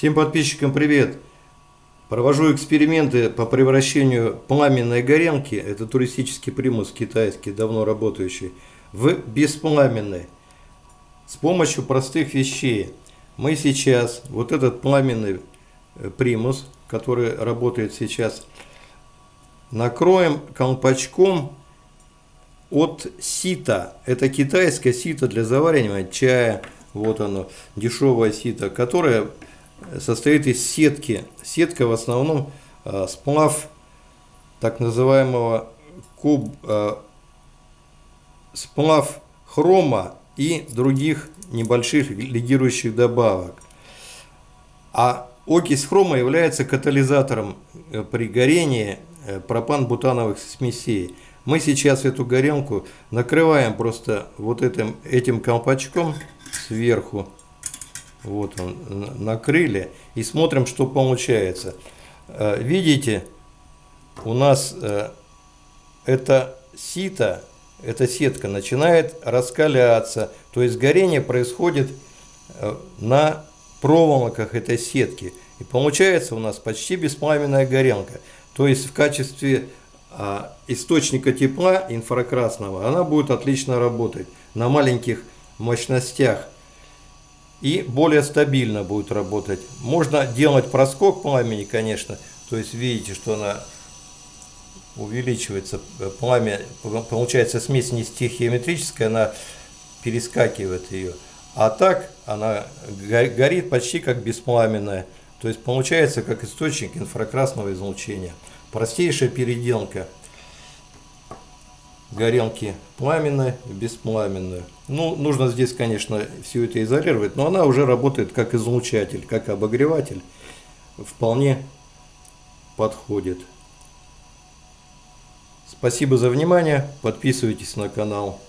Всем подписчикам привет! Провожу эксперименты по превращению пламенной горенки, это туристический примус китайский, давно работающий, в беспламенный. С помощью простых вещей. Мы сейчас вот этот пламенный э, примус, который работает сейчас, накроем колпачком от сита. Это китайское сито для заваривания чая. Вот оно, дешевое сито, которое состоит из сетки. Сетка в основном э, сплав так называемого куб, э, сплав хрома и других небольших лидирующих добавок. А окись хрома является катализатором э, при горении пропан-бутановых смесей. Мы сейчас эту горелку накрываем просто вот этим, этим колпачком сверху вот он, накрыли. И смотрим, что получается. Э, видите, у нас э, это сито, эта сетка начинает раскаляться. То есть горение происходит э, на проволоках этой сетки. И получается у нас почти беспламенная горелка. То есть в качестве а, источника тепла инфракрасного она будет отлично работать на маленьких мощностях и более стабильно будет работать. Можно делать проскок пламени, конечно, то есть видите, что она увеличивается, пламя, получается смесь не стихиометрическая, она перескакивает ее. А так она горит почти как беспламенная, то есть получается как источник инфракрасного излучения. Простейшая переделка горелки пламенную и беспламенную. Ну, нужно здесь, конечно, все это изолировать, но она уже работает как излучатель, как обогреватель. Вполне подходит. Спасибо за внимание. Подписывайтесь на канал.